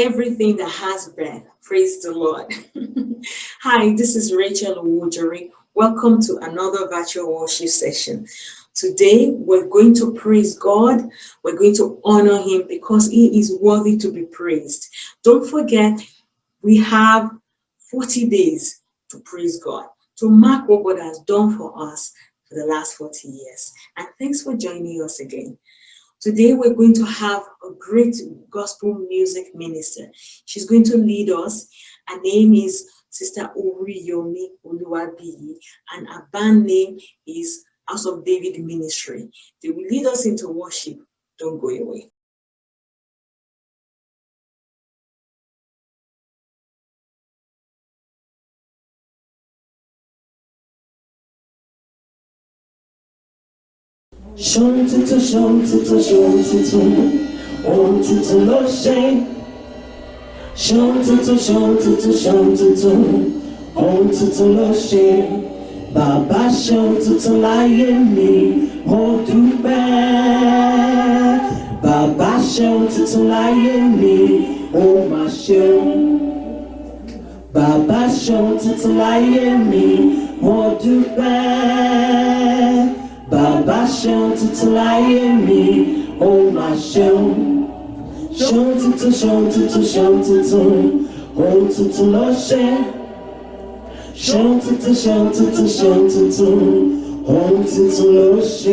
everything that has breath. Praise the Lord. Hi, this is Rachel Wujari. Welcome to another virtual worship session. Today, we're going to praise God. We're going to honor him because he is worthy to be praised. Don't forget, we have 40 days to praise God, to mark what God has done for us for the last 40 years. And thanks for joining us again. Today, we're going to have a great gospel music minister. She's going to lead us. Her name is Sister Oriyomi Oluwabiyi, and her band name is House of David Ministry. They will lead us into worship. Don't go away. ṣóhun tuntun ṣóhun tuntun ṣóhun tuntun ohun tuntun ló ṣe ṣóhun tuntun ṣóhun tuntun ṣóhun tuntun ohun tuntun ló ṣe bàbá ṣóhun tuntun láyé mi ó dúpẹ́ bàbá ṣóhun tuntun láyé mi ó mà ṣeun bàbá ṣohun tuntun láyé mi mo dúpẹ́. 爸爸想吃吃来也迷糊马上想着次想着次想着次我偷落下想着次想着次想着次我偷偷落下